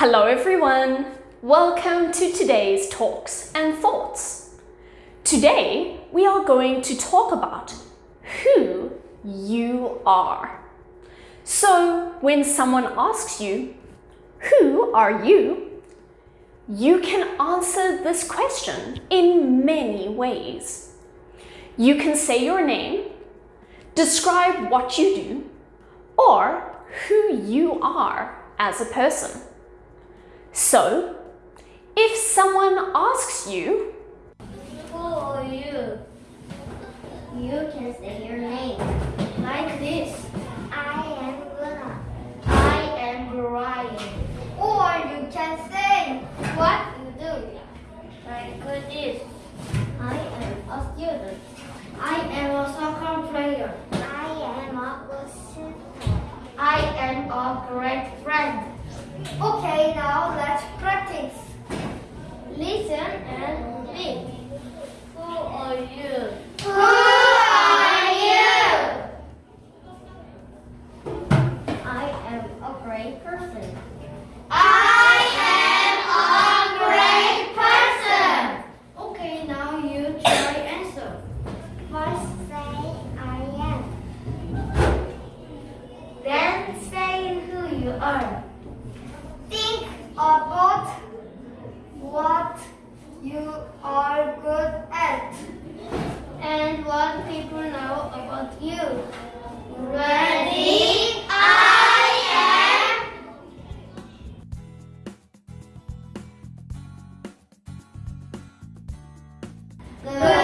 Hello everyone! Welcome to today's Talks and Thoughts. Today we are going to talk about who you are. So when someone asks you, who are you? You can answer this question in many ways. You can say your name, describe what you do, or who you are as a person. So, if someone asks you, Who are you? You can say your name. Like this. I am Luna. I am Brian. Or you can say what you do. Like this. I am a student. I am a soccer player. I am a good I am a great friend. Okay, now let's practice. Listen and read. Who are you? Who are you? I am a great person. I am a great person. Okay, now you try answer. First say I am. Then say who you are. About what you are good at and what people know about you. Ready? I am. Good